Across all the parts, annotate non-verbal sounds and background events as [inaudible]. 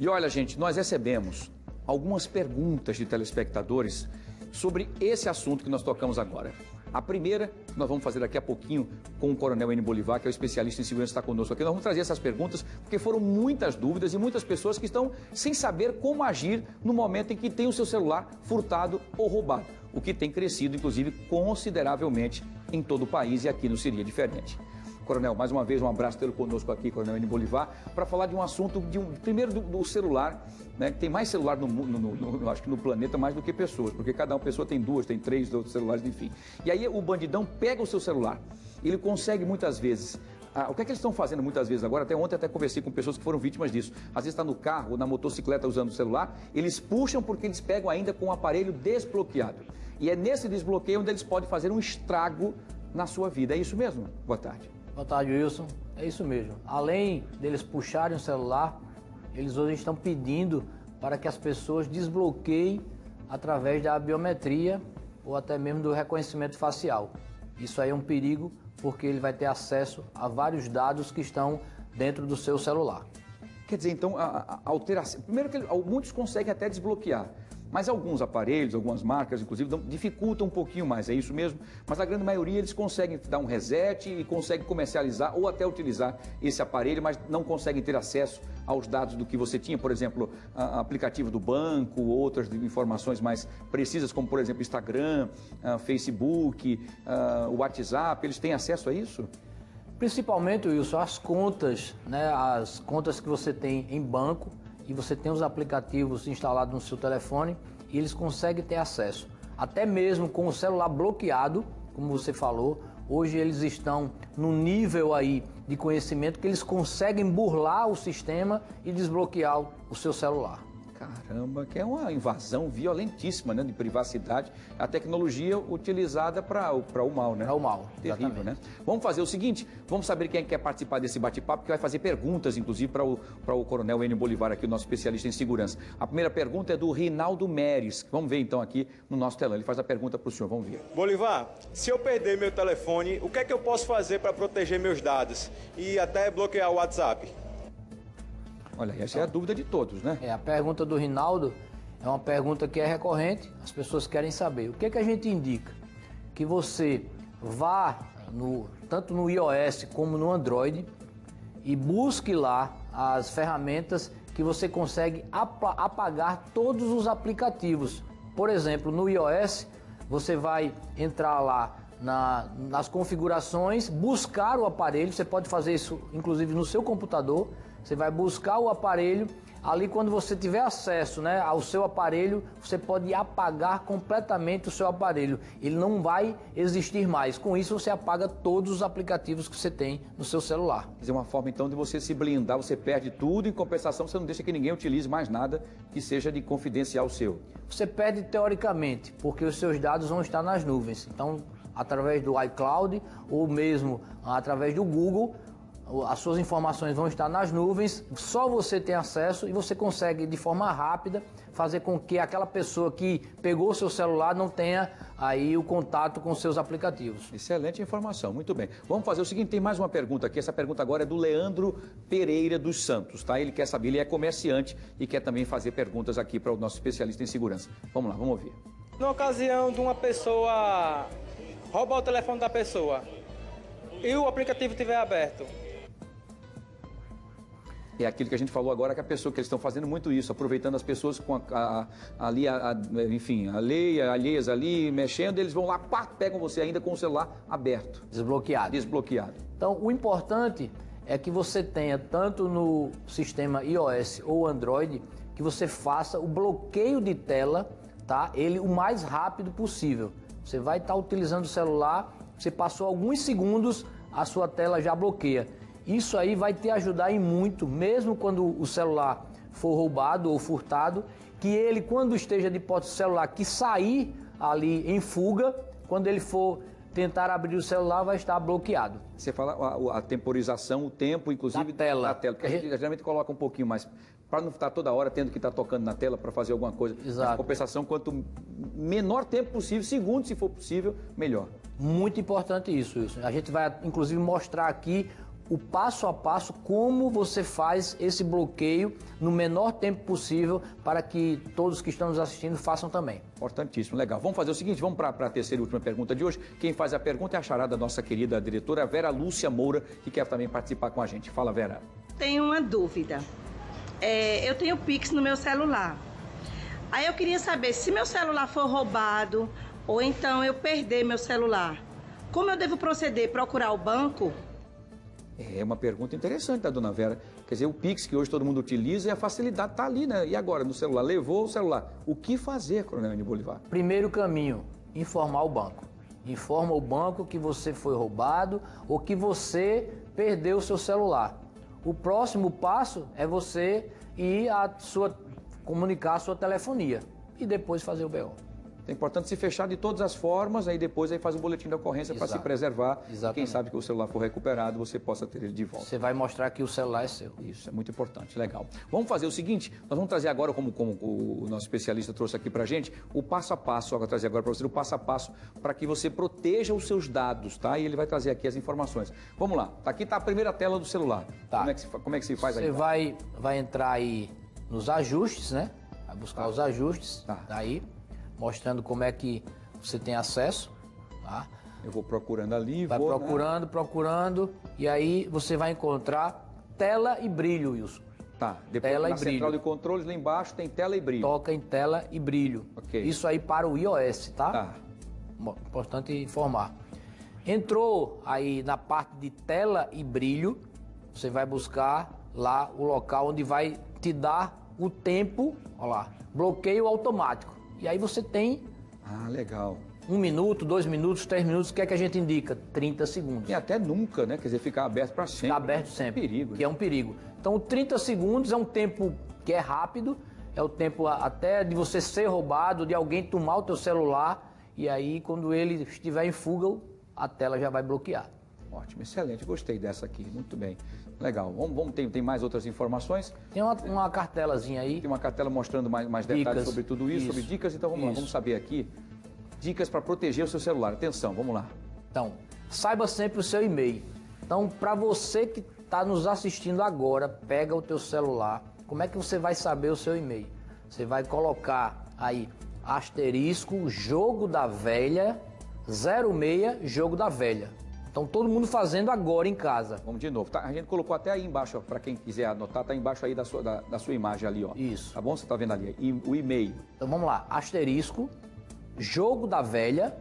E olha, gente, nós recebemos algumas perguntas de telespectadores sobre esse assunto que nós tocamos agora. A primeira, nós vamos fazer daqui a pouquinho com o Coronel N. Bolivar, que é o especialista em segurança, está conosco aqui. Nós vamos trazer essas perguntas, porque foram muitas dúvidas e muitas pessoas que estão sem saber como agir no momento em que tem o seu celular furtado ou roubado, o que tem crescido, inclusive, consideravelmente em todo o país e aqui não seria diferente. Coronel, mais uma vez um abraço tê-lo conosco aqui, Coronel N. Bolivar, para falar de um assunto, de um, primeiro do, do celular, né, que tem mais celular no, no, no, no, acho que no planeta mais do que pessoas, porque cada uma pessoa tem duas, tem três outros celulares, enfim. E aí o bandidão pega o seu celular, ele consegue muitas vezes ah, o que é que eles estão fazendo muitas vezes agora? Até ontem até conversei com pessoas que foram vítimas disso. Às vezes está no carro ou na motocicleta usando o celular, eles puxam porque eles pegam ainda com o aparelho desbloqueado. E é nesse desbloqueio onde eles podem fazer um estrago na sua vida. É isso mesmo? Boa tarde. Boa tarde, Wilson. É isso mesmo. Além deles puxarem o celular, eles hoje estão pedindo para que as pessoas desbloqueiem através da biometria ou até mesmo do reconhecimento facial. Isso aí é um perigo porque ele vai ter acesso a vários dados que estão dentro do seu celular. Quer dizer, então, a, a alteração. Primeiro que muitos conseguem até desbloquear. Mas alguns aparelhos, algumas marcas, inclusive, dificultam um pouquinho mais, é isso mesmo. Mas a grande maioria eles conseguem dar um reset e conseguem comercializar ou até utilizar esse aparelho, mas não conseguem ter acesso aos dados do que você tinha, por exemplo, aplicativo do banco, outras informações mais precisas, como por exemplo Instagram, Facebook, WhatsApp, eles têm acesso a isso? Principalmente, Wilson, as contas, né, as contas que você tem em banco, e você tem os aplicativos instalados no seu telefone e eles conseguem ter acesso. Até mesmo com o celular bloqueado, como você falou, hoje eles estão no nível aí de conhecimento que eles conseguem burlar o sistema e desbloquear o seu celular. Caramba, que é uma invasão violentíssima né, de privacidade, a tecnologia utilizada para o mal, né? Para o mal, Terrível, exatamente. né? Vamos fazer o seguinte, vamos saber quem quer participar desse bate-papo, que vai fazer perguntas, inclusive, para o, o Coronel Enio Bolivar, aqui, o nosso especialista em segurança. A primeira pergunta é do Rinaldo Meres. Vamos ver, então, aqui no nosso telão. Ele faz a pergunta para o senhor, vamos ver. Bolivar, se eu perder meu telefone, o que é que eu posso fazer para proteger meus dados e até bloquear o WhatsApp? Olha, essa é a dúvida de todos, né? É, a pergunta do Rinaldo é uma pergunta que é recorrente, as pessoas querem saber. O que, é que a gente indica? Que você vá no, tanto no iOS como no Android e busque lá as ferramentas que você consegue apagar todos os aplicativos. Por exemplo, no iOS, você vai entrar lá na, nas configurações, buscar o aparelho, você pode fazer isso inclusive no seu computador, você vai buscar o aparelho, ali quando você tiver acesso né, ao seu aparelho, você pode apagar completamente o seu aparelho. Ele não vai existir mais. Com isso você apaga todos os aplicativos que você tem no seu celular. É uma forma então de você se blindar, você perde tudo, em compensação você não deixa que ninguém utilize mais nada que seja de confidencial seu. Você perde teoricamente, porque os seus dados vão estar nas nuvens. Então, através do iCloud ou mesmo através do Google, as suas informações vão estar nas nuvens, só você tem acesso e você consegue de forma rápida fazer com que aquela pessoa que pegou o seu celular não tenha aí o contato com seus aplicativos. Excelente informação, muito bem. Vamos fazer o seguinte, tem mais uma pergunta aqui, essa pergunta agora é do Leandro Pereira dos Santos, tá? Ele quer saber, ele é comerciante e quer também fazer perguntas aqui para o nosso especialista em segurança. Vamos lá, vamos ouvir. Na ocasião de uma pessoa roubar o telefone da pessoa e o aplicativo estiver aberto, é aquilo que a gente falou agora, que a pessoa, que eles estão fazendo muito isso, aproveitando as pessoas com a, a, a, ali, enfim, alheia, alheias ali, mexendo, eles vão lá, pá, pegam você ainda com o celular aberto. Desbloqueado. Desbloqueado. Então, o importante é que você tenha, tanto no sistema iOS ou Android, que você faça o bloqueio de tela, tá? Ele o mais rápido possível. Você vai estar utilizando o celular, você passou alguns segundos, a sua tela já bloqueia. Isso aí vai te ajudar em muito, mesmo quando o celular for roubado ou furtado, que ele, quando esteja de posse do celular, que sair ali em fuga, quando ele for tentar abrir o celular, vai estar bloqueado. Você fala a, a temporização, o tempo, inclusive, da tela. Da tela, porque a gente geralmente coloca um pouquinho mais, para não estar toda hora tendo que estar tocando na tela para fazer alguma coisa. Exato. Mas, compensação, quanto menor tempo possível, segundos se for possível, melhor. Muito importante isso, isso. A gente vai, inclusive, mostrar aqui o passo a passo como você faz esse bloqueio no menor tempo possível para que todos que estão nos assistindo façam também. Importantíssimo, legal. Vamos fazer o seguinte, vamos para a terceira e última pergunta de hoje. Quem faz a pergunta é a charada da nossa querida diretora Vera Lúcia Moura, que quer também participar com a gente. Fala, Vera. Tenho uma dúvida. É, eu tenho Pix no meu celular. Aí eu queria saber se meu celular for roubado ou então eu perder meu celular. Como eu devo proceder? Procurar o banco? É uma pergunta interessante da dona Vera. Quer dizer, o Pix que hoje todo mundo utiliza e a facilidade está ali, né? E agora, no celular? Levou o celular. O que fazer, Coronel N. Bolivar? Primeiro caminho, informar o banco. Informa o banco que você foi roubado ou que você perdeu o seu celular. O próximo passo é você ir a sua, comunicar a sua telefonia e depois fazer o BO. É importante se fechar de todas as formas, aí depois aí faz um boletim de ocorrência para se preservar. Exatamente. Quem sabe que o celular for recuperado, você possa ter ele de volta. Você vai mostrar que o celular é seu. Isso, é muito importante, legal. Vamos fazer o seguinte, nós vamos trazer agora, como, como o nosso especialista trouxe aqui para gente, o passo a passo, eu vou trazer agora para você o passo a passo para que você proteja os seus dados, tá? E ele vai trazer aqui as informações. Vamos lá, aqui está a primeira tela do celular. Tá. Como, é que se, como é que se faz você aí? Você vai, vai entrar aí nos ajustes, né? Vai buscar Tá. os ajustes, Tá. aí, mostrando como é que você tem acesso, tá? Eu vou procurando ali, Vai vou... né? procurando, procurando, e aí você vai encontrar tela e brilho, Wilson. Tá, depois Tela na e brilho. central de controles, lá embaixo tem tela e brilho. Toca em tela e brilho. Ok. Isso aí para o iOS, tá? Tá. Importante informar. Entrou aí na parte de tela e brilho, você vai buscar lá o local onde vai te dar o tempo, ó lá, bloqueio automático. E aí você tem Ah, legal. um minuto, dois minutos, três minutos, o que é que a gente indica? 30 segundos. E até nunca, né? Quer dizer, ficar aberto para sempre. Fica aberto sempre. Perigo. Que é um perigo. Então, 30 segundos é um tempo que é rápido, é o tempo até de você ser roubado, de alguém tomar o teu celular, e aí quando ele estiver em fuga, a tela já vai bloquear. Ótimo, excelente. Gostei dessa aqui. Muito bem. Legal. Vamos, vamos tem, tem mais outras informações? Tem uma, uma cartelazinha aí. Tem uma cartela mostrando mais, mais detalhes Dicas. sobre tudo isso, sobre Isso. dicas. Então vamos lá, Isso. vamos saber aqui. Dicas para proteger o seu celular. Atenção, vamos lá. Então, saiba sempre o seu e-mail. Então, para você que está nos assistindo agora, pega o teu celular. Como é que você vai saber o seu e-mail? Você vai colocar aí asterisco jogo da velha 06 jogo da velha. Então todo mundo fazendo agora em casa. Vamos de novo. Tá, a gente colocou até aí embaixo, para quem quiser anotar, tá embaixo aí da sua, da, da sua imagem ali, ó. Isso. Tá bom? Você tá vendo ali? E, o e-mail. Então vamos lá, asterisco jogo da velha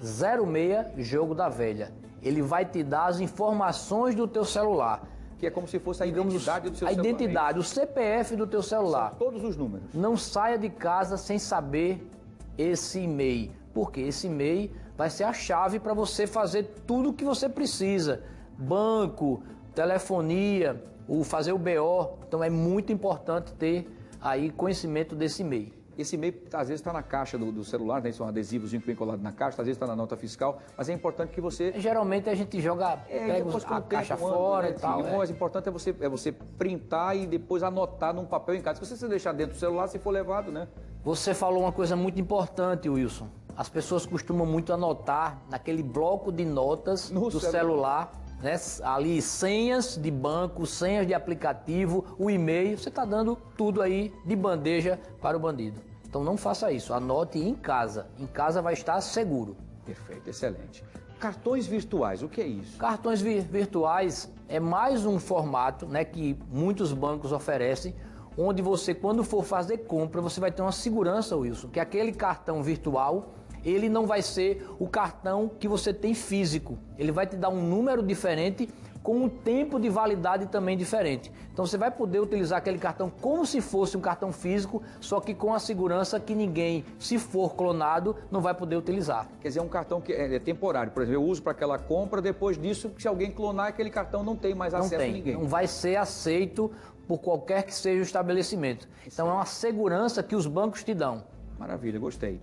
06 jogo da velha. Ele vai te dar as informações do teu celular. Que é como se fosse a Digamos, identidade do seu a celular. identidade, o CPF do teu celular. São todos os números. Não saia de casa sem saber esse e-mail, porque esse e-mail vai ser a chave para você fazer tudo o que você precisa. Banco, telefonia, o fazer o BO. Então é muito importante ter aí conhecimento desse e-mail. Esse e-mail, às vezes, está na caixa do, do celular, né? São adesivos que vem colado na caixa, às vezes está na nota fiscal, mas é importante que você Geralmente a gente joga, É, pega os- a tempo caixa fora né, e tal. sim. O é. mais importante é você, é você printar e depois anotar num papel em casa. Se você deixar dentro do celular, se for levado, né? Você falou uma coisa muito importante, Wilson. As pessoas costumam muito anotar naquele bloco de notas No do celular. celular, né? Ali senhas de banco, senhas de aplicativo, o e-mail. Você está dando tudo aí de bandeja para o bandido. Então não faça isso. Anote em casa. Em casa vai estar seguro. Perfeito, excelente. Cartões virtuais, o que é isso? Cartões vi- virtuais é mais um formato né, que muitos bancos oferecem, onde você, quando for fazer compra, você vai ter uma segurança, Wilson, que aquele cartão virtual, ele não vai ser o cartão que você tem físico. Ele vai te dar um número diferente com um tempo de validade também diferente. Então você vai poder utilizar aquele cartão como se fosse um cartão físico, só que com a segurança que ninguém, se for clonado, não vai poder utilizar. Quer dizer, é um cartão que é, é temporário. Por exemplo, eu uso para aquela compra, depois disso, se alguém clonar aquele cartão, não tem mais Não acesso tem, a ninguém. não vai ser aceito por qualquer que seja o estabelecimento. Então é uma segurança que os bancos te dão. Maravilha, gostei.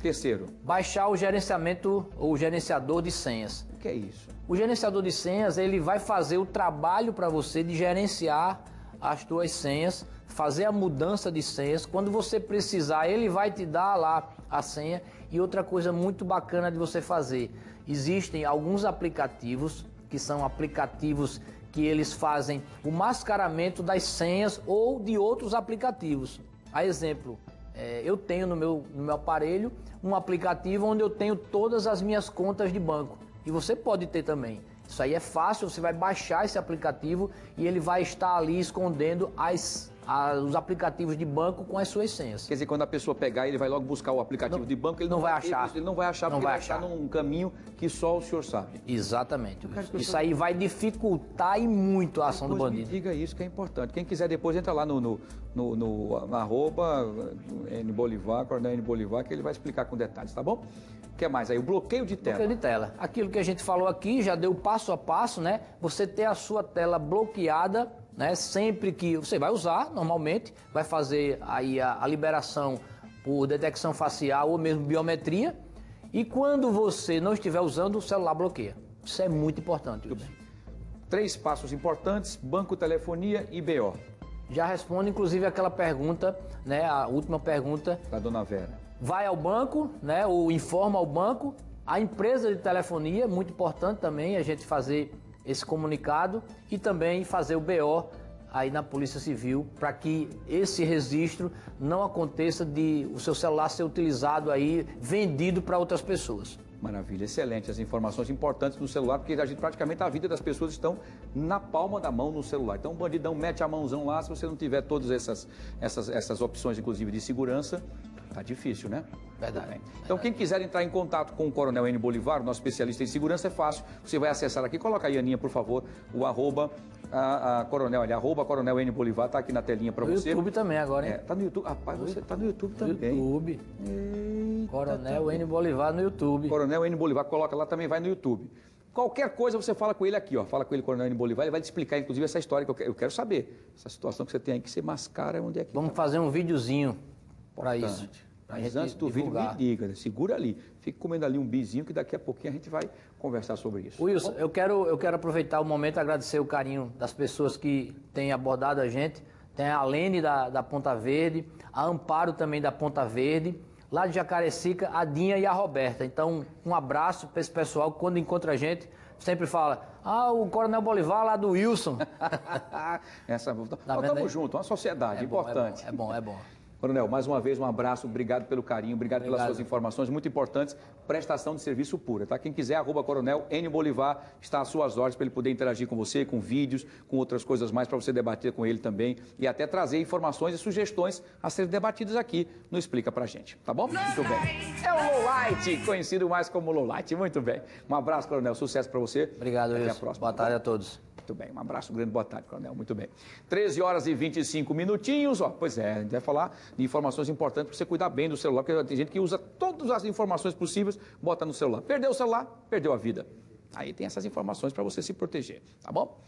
Terceiro, Baixar o gerenciamento ou o gerenciador de senhas. o que é isso? O gerenciador de senhas, ele vai fazer o trabalho para você de gerenciar as tuas senhas, fazer a mudança de senhas. Quando você precisar, ele vai te dar lá a senha. E outra coisa muito bacana de você fazer, existem alguns aplicativos que são aplicativos que eles fazem o mascaramento das senhas ou de outros aplicativos. A exemplo, é, eu tenho no meu, no meu aparelho um aplicativo onde eu tenho todas as minhas contas de banco. E você pode ter também. Isso aí é fácil, você vai baixar esse aplicativo e ele vai estar ali escondendo as, os aplicativos de banco com as suas senhas. Quer dizer, quando a pessoa pegar, ele vai logo buscar o aplicativo Não- de banco, ele não vai achar. Ele, ele não vai achar, Não porque vai ele vai achar num caminho que só o senhor sabe. Exatamente. Isso aí vai dificultar e muito a ação do Depois me bandido. diga isso que é importante. Quem quiser depois entra lá no, no, no, no- na arroba N Bolivar, Coronel N Bolivar, que ele vai explicar com detalhes, tá bom? O que mais aí? O bloqueio de tela. Bloqueio de tela. Aquilo que a gente falou aqui já deu passo a passo, né? Você ter a sua tela bloqueada, né? Sempre que você vai usar, normalmente, vai fazer aí a, a liberação por detecção facial ou mesmo biometria. E quando você não estiver usando, o celular bloqueia. Isso é muito importante. Wilson. Três passos importantes: banco, telefonia e BO. Já responde, inclusive, aquela pergunta, né? A última pergunta Da dona Vera. vai ao banco, né, ou informa ao banco, a empresa de telefonia, muito importante também a gente fazer esse comunicado e também fazer o BO aí na Polícia Civil para que esse registro não aconteça de o seu celular ser utilizado aí, vendido para outras pessoas. Maravilha, excelente. As informações importantes no celular, porque a gente, praticamente a vida das pessoas estão na palma da mão no celular. Então o bandidão mete a mãozão lá, se você não tiver todas essas, essas, essas opções, inclusive de segurança, tá difícil, né? Verdade. Tudo bem. Então quem quiser entrar em contato com o Coronel N. Bolivar, nosso especialista em segurança, é fácil. Você vai acessar aqui, coloca aí, Aninha, por favor, o arroba, a, a Coronel, ali, arroba Coronel N. Bolivar, tá aqui na telinha para No você. YouTube também agora, hein? É, tá no YouTube. Rapaz, você tá no YouTube também. YouTube. Eita, Coronel N. Bolivar no YouTube. Coronel N. Bolivar, coloca lá também, vai no YouTube. Qualquer coisa você fala com ele aqui, ó. Fala com ele, Coronel N. Bolivar, ele vai te explicar, inclusive, essa história que eu quero, eu quero saber. Essa situação que você tem aí, que você mascara onde é que Vamos tá. fazer um videozinho para isso. Pra Mas antes do vídeo, divulgar. me diga, né? segura ali. Fique comendo ali um bizinho, que daqui a pouquinho a gente vai conversar sobre isso. Wilson, eu quero, eu quero aproveitar o momento e agradecer o carinho das pessoas que têm abordado a gente. Tem a Lene da, da Ponta Verde, a Amparo também da Ponta Verde, lá de Jacarecica, a Dinha e a Roberta. Então, um abraço para esse pessoal que quando encontra a gente, sempre fala, ah, o Coronel Bolivar lá do Wilson. [laughs] Essa, nós Tá vendo estamos juntos, uma sociedade É bom, importante. É bom, é bom. é bom. Coronel, mais uma vez um abraço, obrigado pelo carinho, obrigado, pelas Obrigado. suas informações muito importantes. Prestação de serviço pura, tá? Quem quiser, arroba Coronel N Bolivar, está às suas ordens para ele poder interagir com você, com vídeos, com outras coisas mais, para você debater com ele também e até trazer informações e sugestões a serem debatidas aqui no Explica Pra Gente, tá bom? Muito bem. É o Lowlight, conhecido mais como Lowlight, muito bem. Um abraço, Coronel, sucesso para você. Obrigado, Até a próxima. Boa tá tarde a todos. Muito bem, um abraço grande, boa tarde, Coronel, muito bem. 13 horas e 25 minutinhos, ó, pois é, a gente vai falar de informações importantes para você cuidar bem do celular, porque tem gente que usa todas as informações possíveis, bota no celular. Perdeu o celular, perdeu a vida. Aí tem essas informações para você se proteger, tá bom?